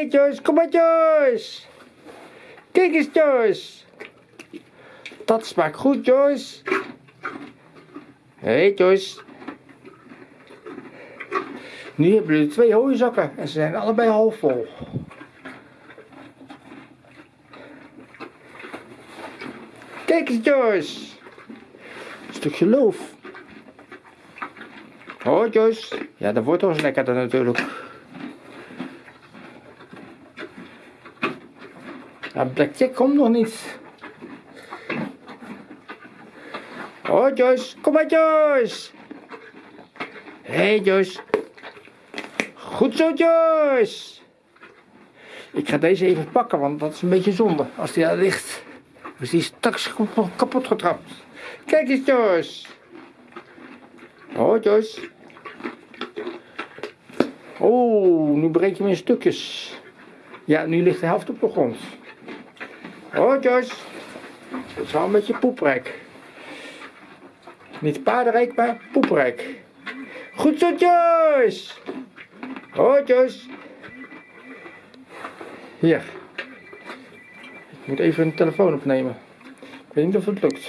hey, Joyce, kom maar Joyce. Kijk eens Joyce. Dat smaakt goed Joyce. Hé hey, Joyce. Nu hebben jullie twee hooizakken en ze zijn allebei half vol. Kijk eens Joyce. Een stukje loof. Oh Joyce. Ja, dat wordt toch lekkerder natuurlijk. Ja, Blackjack komt nog niet. Oh Joyce, kom maar Joyce. Hé hey, Joyce. Goed zo Joyce. Ik ga deze even pakken, want dat is een beetje zonde als die daar ligt. Dus die is straks kapot getrapt. Kijk eens Joyce. Oh Joyce. Oh, nu breek je hem in stukjes. Ja, nu ligt de helft op de grond. Oh Joyce. Dat is wel een beetje poeprijk. Niet paardenrijk, maar poeprijk. Goed zo Joyce. Oh Joyce. Hier. Ik moet even een telefoon opnemen. Ik weet niet of het lukt.